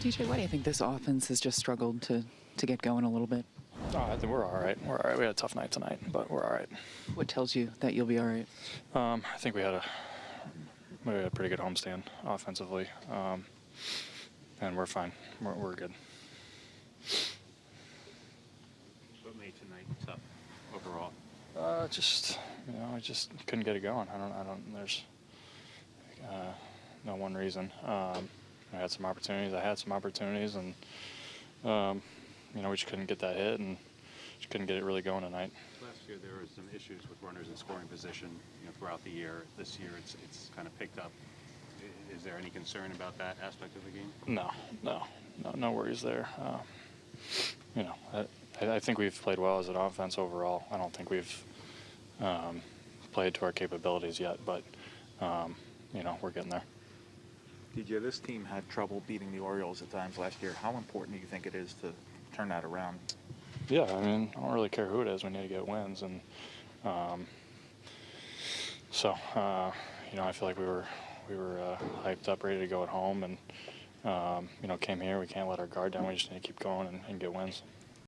DJ, why do you think this offense has just struggled to, to get going a little bit? Oh, I think we're all right. We're all right. We had a tough night tonight, but we're all right. What tells you that you'll be all right? Um, I think we had a we had a pretty good homestand offensively, um, and we're fine. We're, we're good. What made tonight tough overall? Uh, just you know, I just couldn't get it going. I don't. I don't. There's uh, no one reason. Um, I had some opportunities. I had some opportunities, and um, you know, we just couldn't get that hit, and just couldn't get it really going tonight. Last year there were some issues with runners in scoring position, you know, throughout the year. This year it's it's kind of picked up. Is there any concern about that aspect of the game? No, no, no, no worries there. Uh, you know, I, I think we've played well as an offense overall. I don't think we've um, played to our capabilities yet, but um, you know, we're getting there. DJ, this team had trouble beating the Orioles at times last year. How important do you think it is to turn that around? Yeah, I mean, I don't really care who it is. We need to get wins, and um, so uh, you know, I feel like we were we were uh, hyped up, ready to go at home, and um, you know, came here. We can't let our guard down. We just need to keep going and, and get wins.